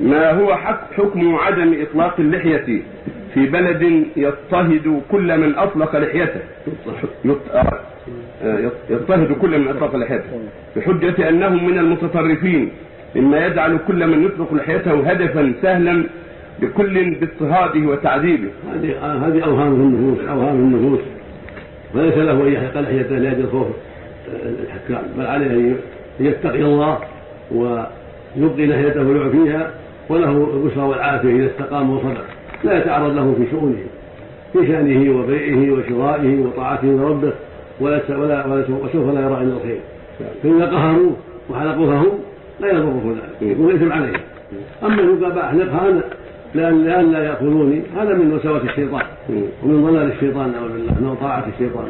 ما هو حك- حكم عدم إطلاق اللحية في بلد يضطهد كل من أطلق لحيته. آه، يضطهد كل من أطلق لحيته. بحجة أنهم من المتطرفين مما يجعل كل من يطلق لحيته هدفا سهلا لكل باضطهاده وتعذيبه. هذه أوهام النفوس أوهام النفوس. وليس له أن يحلق لحيته لاجل خوف الحكام بل عليه أن يتقي الله ويبقي لحيته ويعفيها وله البشرى والعافية إذا استقام وصدق. لا يتعرض له في شؤونه في شأنه وبيعه وشرائه وطاعته لربه ولا ولا وسوف لا يرى إلا الخير. فاذا قهروه وحلقوها هم لا يضره ذلك يكون الاثم عليه. أما ان قال أحلقها أنا لأن لأن لا يأخذوني هذا من وساوس الشيطان ومن ضلال الشيطان نعوذ بالله من طاعة الشيطان.